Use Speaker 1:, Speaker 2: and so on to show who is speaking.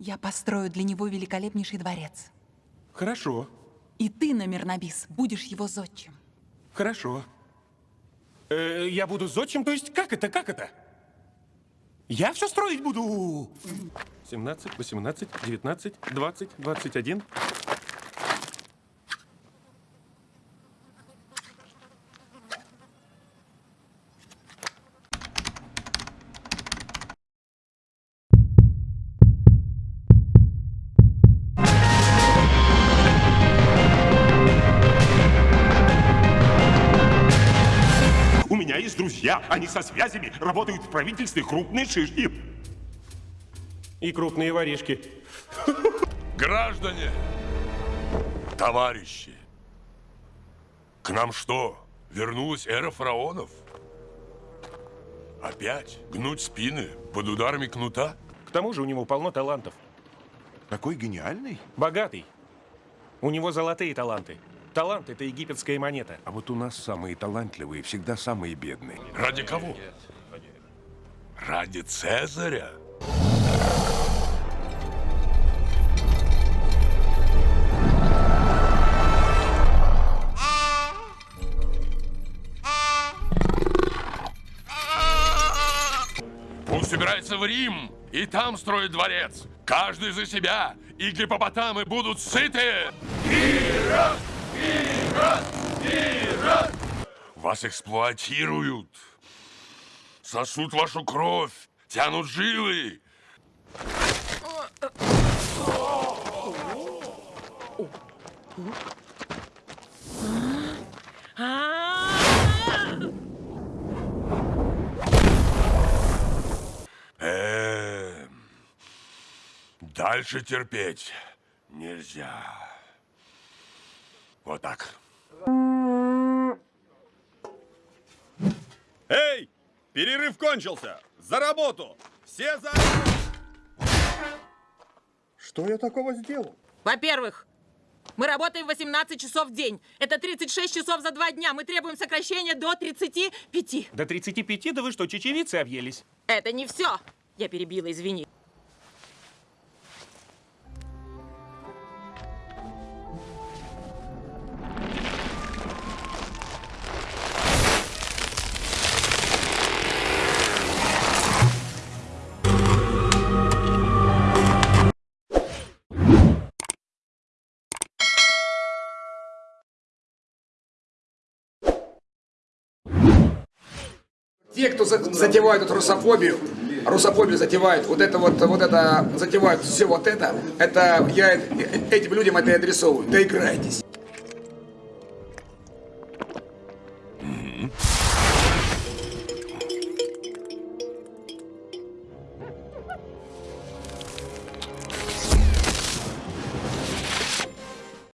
Speaker 1: Я построю для него великолепнейший дворец.
Speaker 2: Хорошо,
Speaker 1: И ты, Номернабис, будешь его зодчим.
Speaker 2: хорошо. Э, я буду зодчим, то есть как это, как это? Я все строить буду. 17, 18, 19, 20, 21.
Speaker 3: Друзья, они со связями, работают в правительстве крупные шишки.
Speaker 2: И крупные воришки.
Speaker 4: Граждане, товарищи, к нам что, вернулась эра фараонов? Опять гнуть спины под ударами кнута?
Speaker 2: К тому же у него полно талантов.
Speaker 3: Такой гениальный?
Speaker 2: Богатый. У него золотые таланты. Талант — это египетская монета.
Speaker 5: А вот у нас самые талантливые всегда самые бедные.
Speaker 4: Ради кого? Ради Цезаря? Пусть собирается в Рим и там строит дворец. Каждый за себя, и гипопотамы будут сыты. Вас эксплуатируют. Сосут вашу кровь, тянут жилы. Эм, Дальше терпеть нельзя. Вот так.
Speaker 6: Эй! Перерыв кончился! За работу! Все за... Что я такого сделал?
Speaker 7: Во-первых, мы работаем 18 часов в день. Это 36 часов за два дня. Мы требуем сокращения до 35.
Speaker 2: До 35, да вы что, чечевицы объелись?
Speaker 7: Это не все. Я перебила, извини.
Speaker 8: Те, кто за- затевают эту русофобию, русофобию затевают, вот это вот, вот это, затевают все вот это, это я этим людям это и адресовываю. Доиграйтесь.